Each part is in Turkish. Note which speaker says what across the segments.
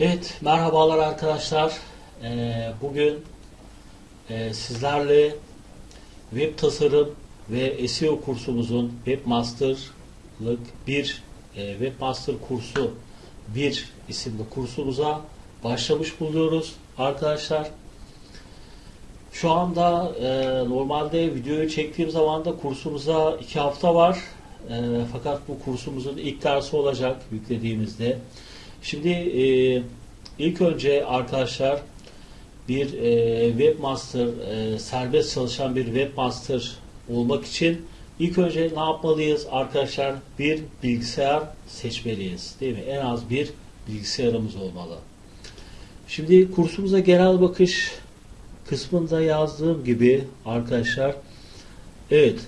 Speaker 1: Evet, merhabalar arkadaşlar. Ee, bugün e, sizlerle web tasarım ve SEO kursumuzun Webmaster'lık bir e, Webmaster kursu bir isimli kursumuza başlamış buluyoruz arkadaşlar. Şu anda e, normalde videoyu çektiğim zaman da kursumuza iki hafta var. E, fakat bu kursumuzun ilk dersi olacak yüklediğimizde. Şimdi e, ilk önce arkadaşlar bir e, webmaster e, serbest çalışan bir webmaster olmak için ilk önce ne yapmalıyız arkadaşlar? Bir bilgisayar seçmeliyiz. Değil mi? En az bir bilgisayarımız olmalı. Şimdi kursumuza genel bakış kısmında yazdığım gibi arkadaşlar evet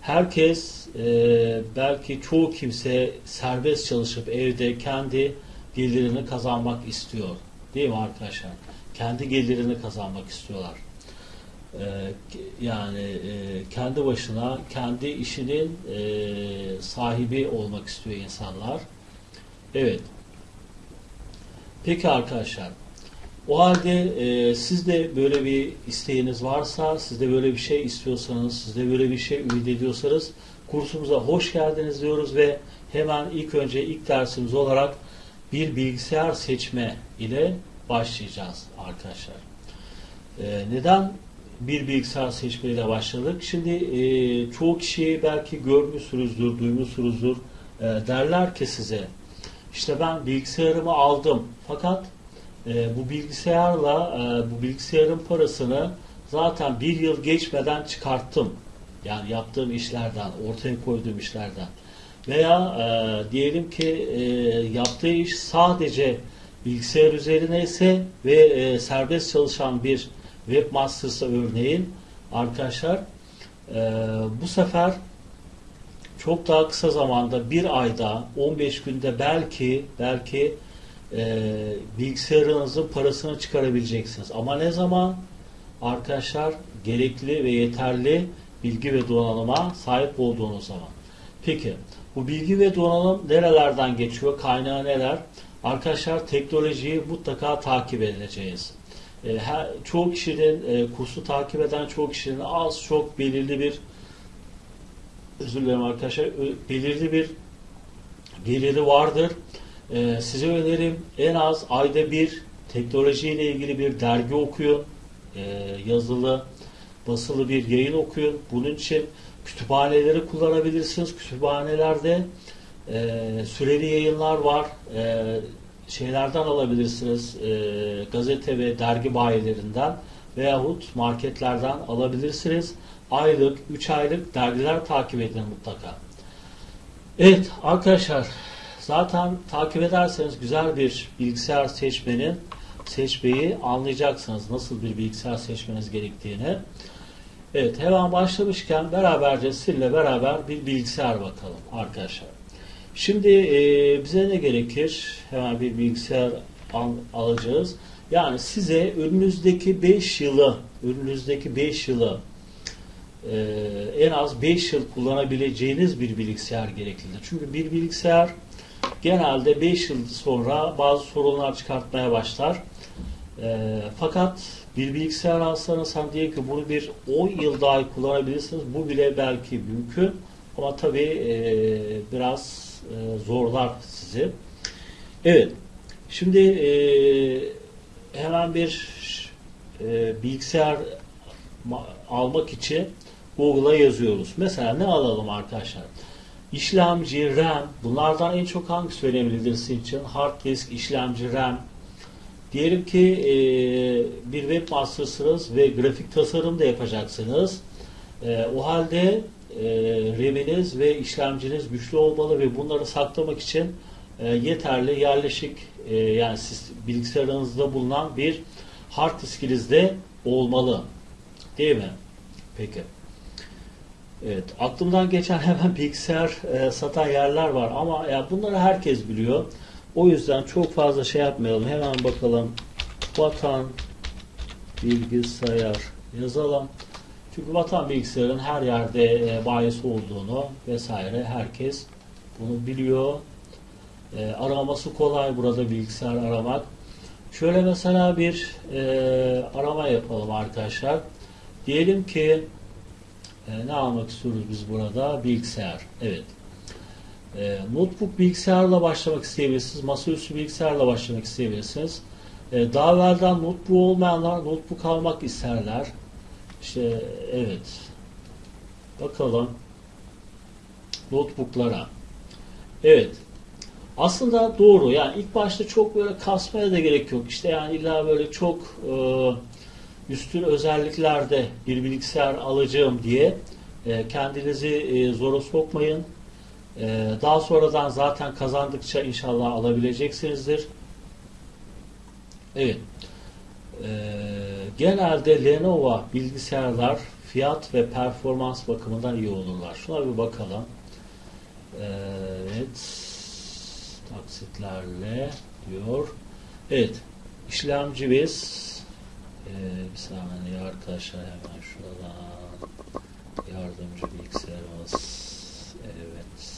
Speaker 1: herkes e, belki çoğu kimse serbest çalışıp evde kendi gelirini kazanmak istiyor. Değil mi arkadaşlar? Kendi gelirini kazanmak istiyorlar. Ee, yani e, kendi başına kendi işinin e, sahibi olmak istiyor insanlar. Evet. Peki arkadaşlar. O halde e, siz de böyle bir isteğiniz varsa, siz de böyle bir şey istiyorsanız, siz de böyle bir şey ümit ediyorsanız kursumuza hoş geldiniz diyoruz ve hemen ilk önce ilk dersimiz olarak bir bilgisayar seçme ile başlayacağız arkadaşlar. Ee, neden bir bilgisayar seçme ile başladık? Şimdi e, çoğu kişiyi belki görmüşsünüzdür, duymuşsunuzdur. E, derler ki size işte ben bilgisayarımı aldım fakat e, bu bilgisayarla e, bu bilgisayarın parasını zaten bir yıl geçmeden çıkarttım. Yani yaptığım işlerden, ortaya koyduğum işlerden. Veya e, diyelim ki e, yaptığı iş sadece bilgisayar üzerine ise ve e, serbest çalışan bir webmaster'sa örneğin arkadaşlar e, bu sefer çok daha kısa zamanda bir ayda 15 günde belki belki e, bilgisayarınızın parasını çıkarabileceksiniz. Ama ne zaman? Arkadaşlar gerekli ve yeterli bilgi ve donanıma sahip olduğunuz zaman. Peki bu bilgi ve donanım nerelerden geçiyor? Kaynağı neler? Arkadaşlar teknolojiyi mutlaka takip edeceğiz. E, her, çoğu kişinin e, kursu takip eden çoğu kişinin az çok belirli bir özür dilerim arkadaşlar belirli bir geliri vardır. E, size önerim en az ayda bir teknolojiyle ilgili bir dergi okuyun. E, yazılı, basılı bir yayın okuyun. Bunun için kütüphaneleri kullanabilirsiniz. Kütüphanelerde e, süreli yayınlar var. E, şeylerden alabilirsiniz. E, gazete ve dergi bayilerinden veyahut marketlerden alabilirsiniz. Aylık, 3 aylık dergiler takip edin mutlaka. Evet arkadaşlar zaten takip ederseniz güzel bir bilgisayar seçmenin seçmeyi anlayacaksınız. Nasıl bir bilgisayar seçmeniz gerektiğini. Evet hemen başlamışken beraberce sizinle beraber bir bilgisayar bakalım arkadaşlar. Şimdi e, bize ne gerekir? Hemen bir bilgisayar al, alacağız. Yani size önünüzdeki 5 yılı önünüzdeki 5 yılı e, en az 5 yıl kullanabileceğiniz bir bilgisayar gereklidir. Çünkü bir bilgisayar genelde 5 yıl sonra bazı sorunlar çıkartmaya başlar. E, fakat bir bilgisayar alsanız sen diye ki bunu bir 10 yıl daha kullanabilirsiniz. Bu bile belki mümkün. Ama tabi e, biraz e, zorlar sizi. Evet. Şimdi e, hemen bir e, bilgisayar almak için Google'a yazıyoruz. Mesela ne alalım arkadaşlar? İşlemci, RAM. Bunlardan en çok hangisi önemlidir sizin için? Hard disk, işlemci, RAM, Diyelim ki e, bir webmaster'sınız ve grafik tasarım da yapacaksınız. E, o halde e, RAM'iniz ve işlemciniz güçlü olmalı ve bunları saklamak için e, yeterli yerleşik e, yani siz bilgisayarınızda bulunan bir hard diskinizde olmalı. Değil mi? Peki. Evet, aklımdan geçen hemen bilgisayar e, satan yerler var ama ya bunları herkes biliyor. O yüzden çok fazla şey yapmayalım. Hemen bakalım. Vatan bilgisayar yazalım. Çünkü vatan bilgisayarın her yerde e, bayisi olduğunu vesaire herkes bunu biliyor. E, araması kolay burada bilgisayar aramak. Şöyle mesela bir e, arama yapalım arkadaşlar. Diyelim ki e, ne almak istiyoruz biz burada? Bilgisayar. Evet. E, notebook bilgisayarla başlamak isteyebilirsiniz. Masaüstü bilgisayarla başlamak isteyebilirsiniz. E, daha evvelden notebook olmayanlar notebook almak isterler. İşte evet. Bakalım. Notebooklara. Evet. Aslında doğru. Yani ilk başta çok böyle kasmaya da gerek yok. İşte yani illa böyle çok e, üstün özelliklerde bir bilgisayar alacağım diye e, kendinizi e, zora sokmayın. E, daha sonradan zaten kazandıkça inşallah alabileceksinizdir. Evet. E, genelde Lenovo bilgisayarlar fiyat ve performans bakımından iyi olurlar. Şuna bir bakalım. Evet. Taksitlerle diyor. Evet. İşlemci biz ee, bir saniye arkadaşlar hemen şuradan yardımcı bilgisayarımız evet.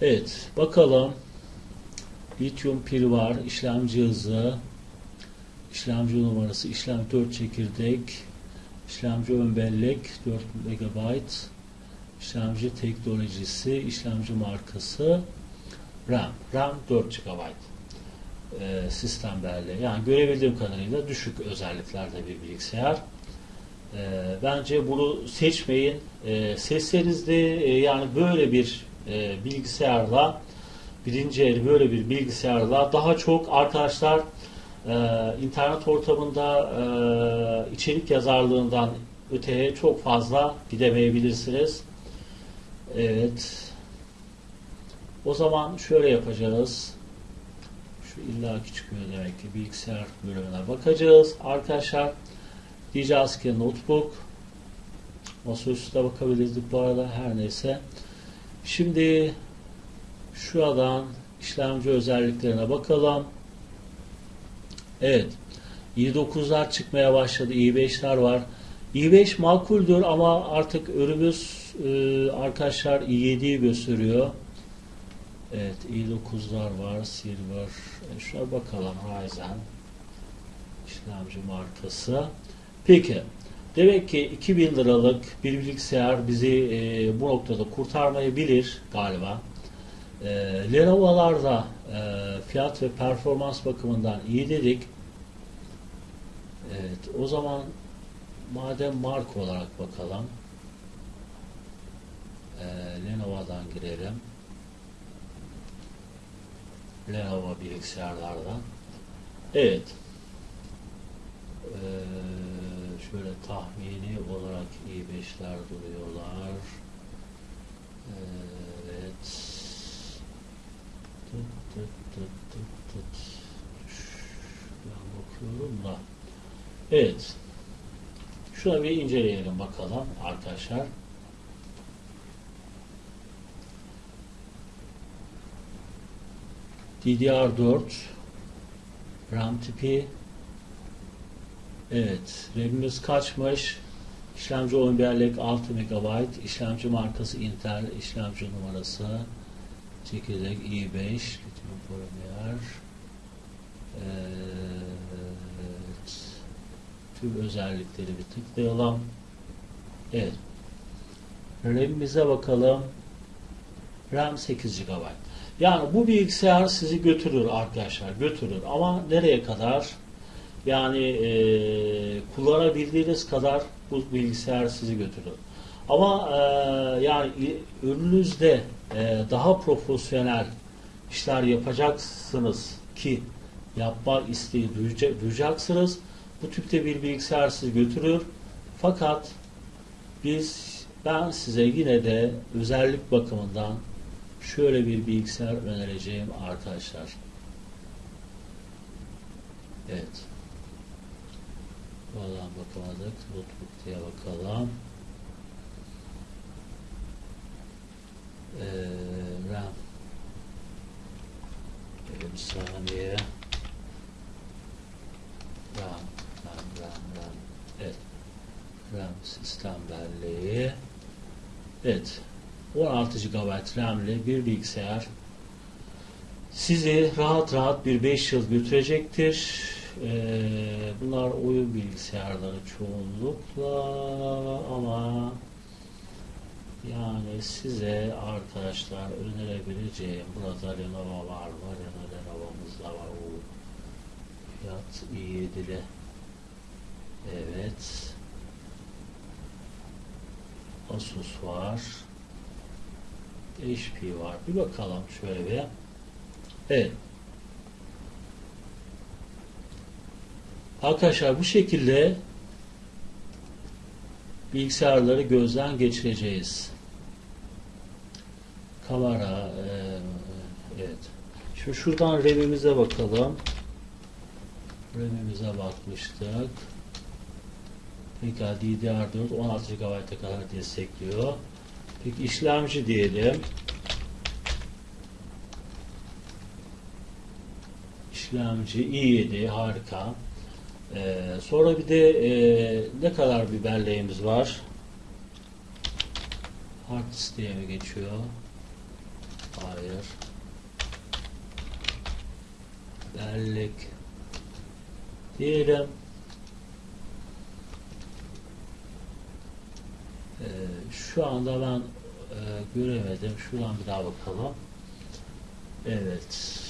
Speaker 1: Evet bakalım lityum pil var işlemci hızı işlemci numarası işlem 4 çekirdek işlemci ön bellek 4 MB işlemci teknolojisi işlemci markası RAM RAM 4 GB e, sistem belli. Yani görebildiğim kadarıyla düşük özelliklerde bir bilgisayar. E, bence bunu seçmeyin. E, seçseniz e, yani böyle bir e, bilgisayarla birinci el böyle bir bilgisayarla daha çok arkadaşlar e, internet ortamında e, içerik yazarlığından öteye çok fazla gidemeyebilirsiniz. Evet. O zaman şöyle yapacağız. Şu illaki çıkıyor demek ki bilgisayar bölümüne bakacağız. Arkadaşlar diyeceğiz ki notebook masaüstü de bakabilirdik bu arada her neyse. Şimdi şuradan işlemci özelliklerine bakalım. Evet. i9'lar çıkmaya başladı. i5'ler var. i5 makuldür ama artık önümüz e, arkadaşlar i7'yi gösteriyor. Evet, i9'lar var, Silver. E şuna bakalım Ryzen işlemci markası. Peki, demek ki 2000 liralık bir bilgisayar bizi e, bu noktada kurtarmayabilir galiba. E, Lenovo'lar da e, fiyat ve performans bakımından iyi dedik. Evet, o zaman madem marka olarak bakalım. E, Lenovo'dan girelim. Lenovo bilgisayarlardan. Evet. Ee, şöyle tahmini olarak i5'ler duruyorlar. Evet. Tıt tıt tıt tıt tıt. Ben bakıyorum da. Evet. Şuna bir inceleyelim bakalım arkadaşlar. DDR4 RAM tipi Evet. RAM'imiz kaçmış? İşlemci 10 bellek 6 MB. İşlemci markası Intel. işlemci numarası çekirdek i5 Lütfen polimer Evet. Tüm özellikleri bir tıklayalım. Evet. RAM'imize bakalım. RAM 8 GB. Yani bu bilgisayar sizi götürür arkadaşlar, götürür. Ama nereye kadar? Yani e, kullanabildiğiniz kadar bu bilgisayar sizi götürür. Ama e, yani önünüzde e, daha profesyonel işler yapacaksınız ki yapma isteği duyacaksınız. Bu tipte bir bilgisayar sizi götürür. Fakat biz ben size yine de özellik bakımından şöyle bir bilgisayar önereceğim arkadaşlar. Evet. Vallahi bakamadık. Notebook diye bakalım. Ee, RAM. Bir saniye. RAM, RAM, RAM, RAM. Evet. RAM sistem belleği. Evet. 16 GB RAM'li bir bilgisayar sizi rahat rahat bir 5 yıl götürecektir. Ee, bunlar oyun bilgisayarları çoğunlukla ama yani size arkadaşlar önerebileceğim burada Lenovo var mı? Lenovo'muz da var. O fiyat iyi dile. Evet. Asus var. HP var. Bir bakalım şöyle bir. Evet. Arkadaşlar bu şekilde bilgisayarları gözden geçireceğiz. Kamera e, evet. Şimdi şuradan RAM'imize bakalım. RAM'imize bakmıştık. Peki DDR4 16 GB'a kadar destekliyor. Peki işlemci diyelim. İşlemci i7 harika. Ee, sonra bir de e, ne kadar bir var? Hard diye mi geçiyor? Hayır. Bellek diyelim. Ee, şu anda ben e, göremedim. Şuradan bir daha bakalım. Evet.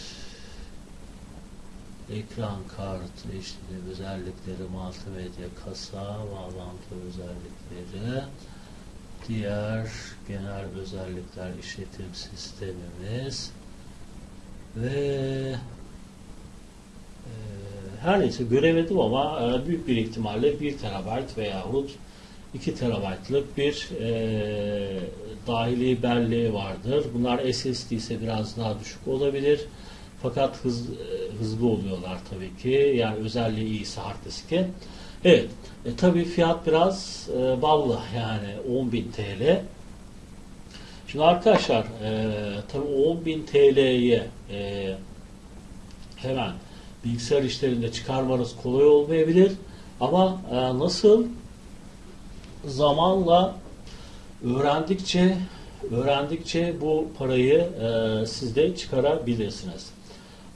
Speaker 1: Ekran kartı, işte özellikleri, multimedya, kasa, bağlantı özellikleri, diğer genel özellikler, işletim sistemimiz ve e, her neyse göremedim ama e, büyük bir ihtimalle 1 terabayt veyahut 2 terabaytlık bir e, dahili belleği vardır. Bunlar SSD ise biraz daha düşük olabilir. Fakat hız, hızlı oluyorlar tabii ki. Yani özelliği iyisi hard diski. Evet. E, tabii fiyat biraz e, ballı yani 10.000 TL. Şimdi arkadaşlar e, tabii 10.000 TL'ye e, hemen bilgisayar işlerinde çıkarmanız kolay olmayabilir. Ama e, nasıl zamanla öğrendikçe öğrendikçe bu parayı e, siz de çıkarabilirsiniz.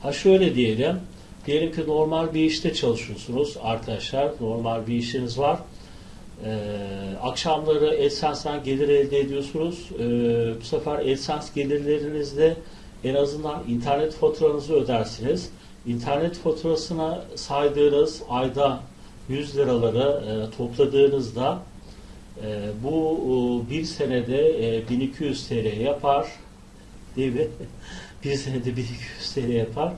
Speaker 1: Ha şöyle diyelim. Diyelim ki normal bir işte çalışıyorsunuz arkadaşlar. Normal bir işiniz var. Ee, akşamları AdSense'den gelir elde ediyorsunuz. Ee, bu sefer AdSense gelirlerinizde en azından internet faturanızı ödersiniz. İnternet faturasına saydığınız ayda 100 liraları e, topladığınızda e, bu e, bir senede e, 1200 TL yapar. Değil mi? Bir senede 1200 TL yapar.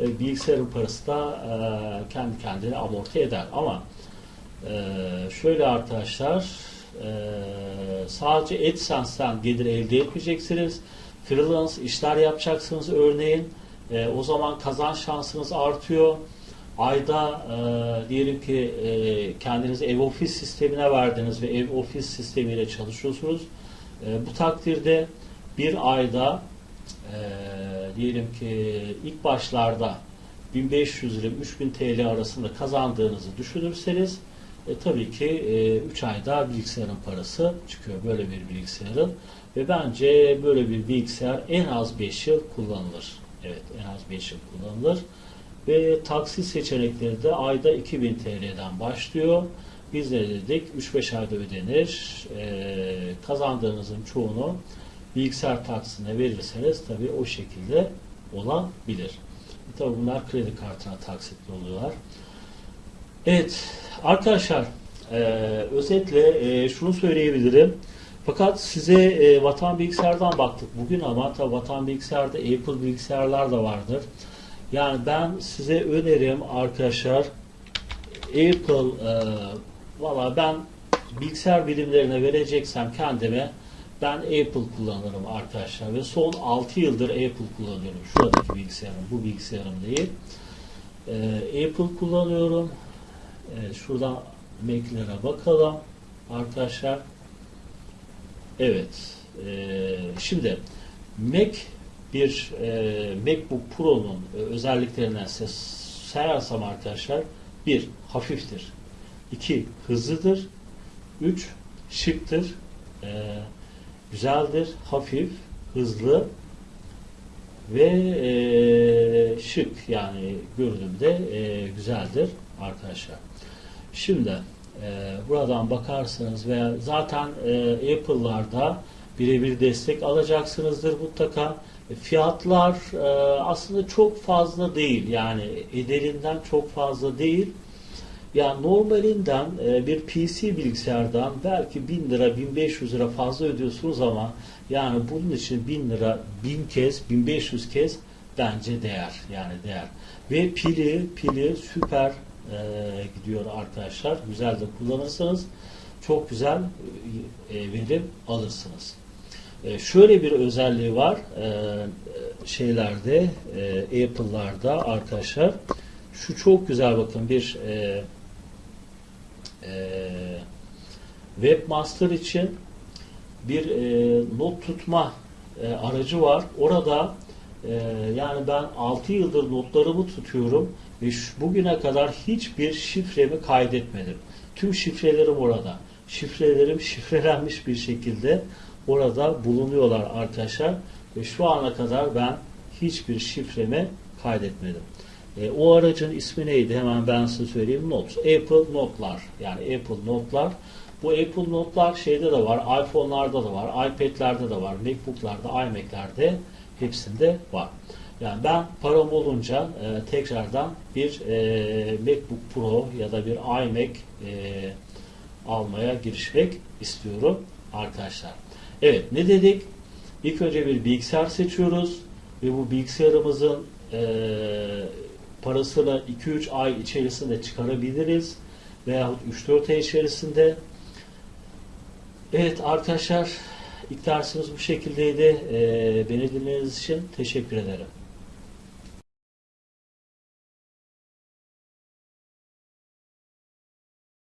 Speaker 1: E, bilgisayarın parası da e, kendi kendine amorti eder. Ama e, şöyle arkadaşlar e, sadece AdSense'den gelir elde etmeyeceksiniz. Freelance işler yapacaksınız örneğin. E, o zaman kazanç şansınız artıyor. Ayda e, diyelim ki e, kendinizi ev ofis sistemine verdiniz ve ev ofis sistemiyle çalışıyorsunuz. E, bu takdirde bir ayda e, diyelim ki ilk başlarda 1500 ile 3000 TL arasında kazandığınızı düşünürseniz e, tabii ki 3 e, ayda bilgisayarın parası çıkıyor böyle bir bilgisayarın ve bence böyle bir bilgisayar en az 5 yıl kullanılır. Evet en az 5 yıl kullanılır. Ve taksi seçenekleri de ayda 2000 TL'den başlıyor. Biz de dedik 3-5 ayda ödenir. E, kazandığınızın çoğunu bilgisayar taksine verirseniz tabii o şekilde olabilir. E, tabii bunlar kredi kartına taksitli oluyorlar. Evet arkadaşlar e, özetle e, şunu söyleyebilirim. Fakat size e, Vatan Bilgisayar'dan baktık bugün ama tabii Vatan Bilgisayar'da Apple bilgisayarlar da vardır. Yani ben size önerim arkadaşlar Apple e, valla ben bilgisayar bilimlerine vereceksem kendime ben Apple kullanırım arkadaşlar ve son 6 yıldır Apple kullanıyorum. Şuradaki bilgisayarım, bu bilgisayarım değil. Ee, Apple kullanıyorum. Ee, şuradan Mac'lere bakalım arkadaşlar. Evet. Ee, şimdi Mac bir e, MacBook Pro'nun e, özelliklerinden size sayarsam arkadaşlar bir hafiftir. iki hızlıdır. Üç şıktır. Ee, güzeldir, hafif, hızlı ve e, şık yani görünümde e, güzeldir arkadaşlar. Şimdi e, buradan bakarsanız veya zaten e, Apple'larda birebir destek alacaksınızdır mutlaka. E, Fiyatlar e, aslında çok fazla değil yani ederinden çok fazla değil. Yani normalinden e, bir PC bilgisayardan belki 1000 lira 1500 lira fazla ödüyorsunuz ama yani bunun için 1000 lira 1000 kez 1500 kez bence değer yani değer. Ve pili pili süper e, gidiyor arkadaşlar. Güzel de kullanırsanız çok güzel e, verim alırsınız. E, şöyle bir özelliği var e, şeylerde e, Apple'larda arkadaşlar. Şu çok güzel bakın bir e, e, Webmaster için bir e, not tutma e, aracı var. Orada e, yani ben 6 yıldır notlarımı tutuyorum ve şu, bugüne kadar hiçbir şifremi kaydetmedim. Tüm şifrelerim orada. Şifrelerim şifrelenmiş bir şekilde orada bulunuyorlar arkadaşlar. Ve şu ana kadar ben hiçbir şifremi kaydetmedim. E, o aracın ismi neydi? Hemen ben size söyleyeyim. Notes. Apple Notlar. Yani Apple Notlar. Bu Apple Notlar şeyde de var. iPhone'larda da var. iPad'lerde de var. MacBook'larda, iMac'lerde hepsinde var. Yani ben param olunca e, tekrardan bir e, MacBook Pro ya da bir iMac e, almaya girişmek istiyorum arkadaşlar. Evet ne dedik? İlk önce bir bilgisayar seçiyoruz ve bu bilgisayarımızın e, parasını 2-3 ay içerisinde çıkarabiliriz veyahut 3-4 ay içerisinde. Evet arkadaşlar ilk bu şekildeydi. E, beni dinlediğiniz için teşekkür ederim.